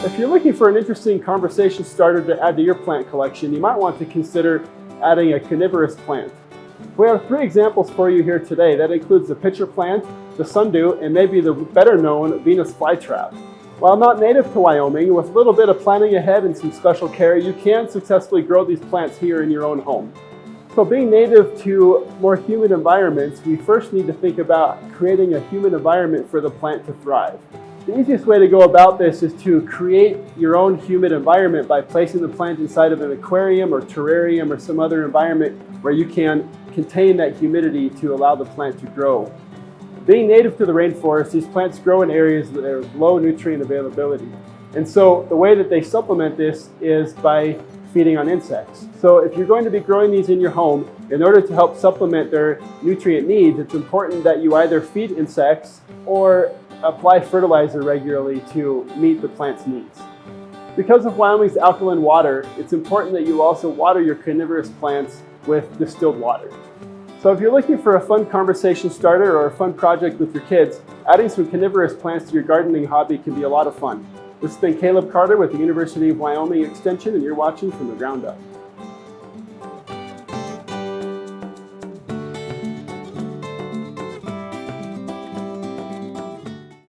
If you're looking for an interesting conversation starter to add to your plant collection, you might want to consider adding a carnivorous plant. We have three examples for you here today. That includes the pitcher plant, the sundew, and maybe the better known Venus flytrap. While not native to Wyoming, with a little bit of planning ahead and some special care, you can successfully grow these plants here in your own home. So being native to more humid environments, we first need to think about creating a humid environment for the plant to thrive. The easiest way to go about this is to create your own humid environment by placing the plant inside of an aquarium or terrarium or some other environment where you can contain that humidity to allow the plant to grow. Being native to the rainforest, these plants grow in areas that are low nutrient availability. And so the way that they supplement this is by feeding on insects. So if you're going to be growing these in your home, in order to help supplement their nutrient needs, it's important that you either feed insects or apply fertilizer regularly to meet the plant's needs. Because of Wyoming's alkaline water, it's important that you also water your carnivorous plants with distilled water. So if you're looking for a fun conversation starter or a fun project with your kids, adding some carnivorous plants to your gardening hobby can be a lot of fun. This has been Caleb Carter with the University of Wyoming Extension and you're watching From the Ground Up.